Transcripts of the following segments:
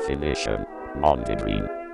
Definition Mondegreen. God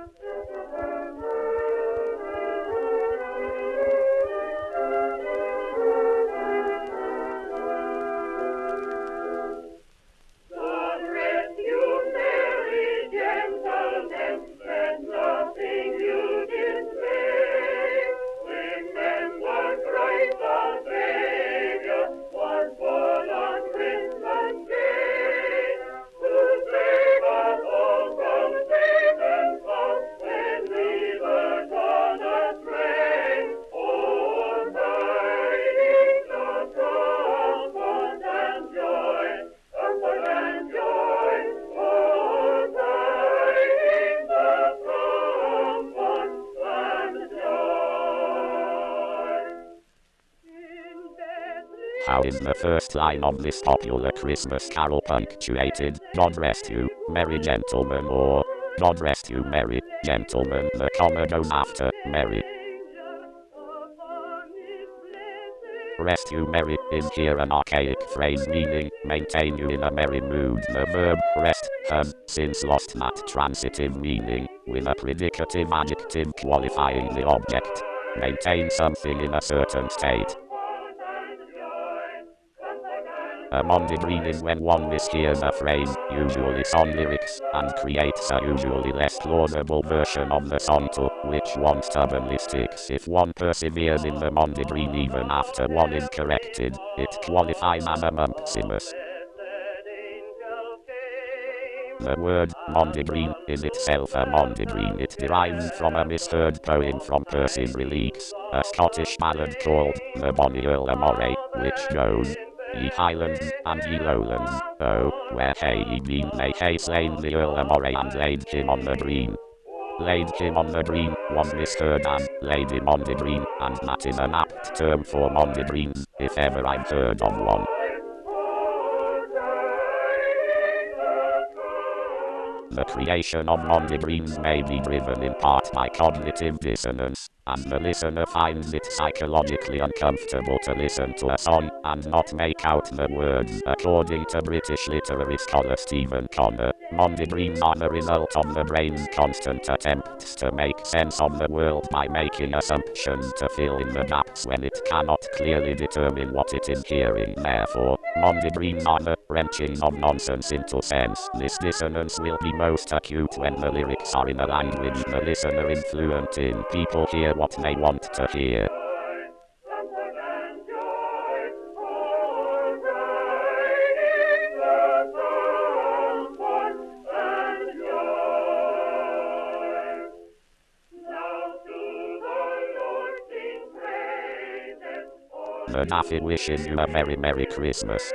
How is the first line of this popular Christmas carol punctuated? God rest you, merry gentlemen, or God rest you, merry gentlemen. The comma goes after merry. Rest you merry is here an archaic phrase meaning maintain you in a merry mood. The verb rest has since lost that transitive meaning with a predicative adjective qualifying the object. Maintain something in a certain state. A mondegreen is when one mishears a phrase, usually song lyrics, and creates a usually less plausible version of the song to which one stubbornly sticks. If one perseveres in the mondegreen even after one is corrected, it qualifies as a mumpsimus. The word mondegreen is itself a mondegreen. It derives from a misheard poem from Percy Reliques, a Scottish ballad called The Bonny Earl Moray, which goes, Ye highlands and ye lowlands, oh, where hae ye been? They hae slain the Earl Moray and laid him on the green. Laid him on the green was misheard as Lady Mondegreen, and that is an apt term for mondegreens, if ever I've heard of one. The creation of mondegreens may be driven in part by cognitive dissonance, and the listener finds it psychologically uncomfortable to listen to a song and not make out the words. According to British literary scholar Stephen Connor, mondegreens are the result of the brain's constant attempts to make sense of the world by making assumptions to fill in the gaps when it cannot clearly determine what it is hearing. Therefore, mondegreens are the wrenching of nonsense into sense. This dissonance will be most acute when the lyrics are in a language the listener is fluent in. People hear what they want to hear. The Daffy wishes you a very Merry Christmas.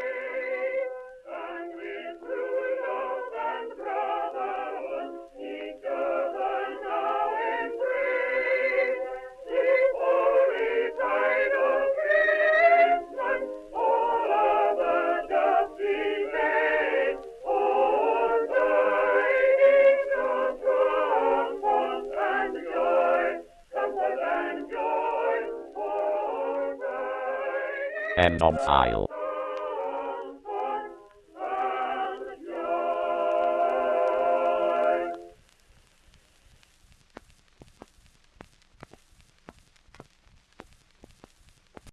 End of file.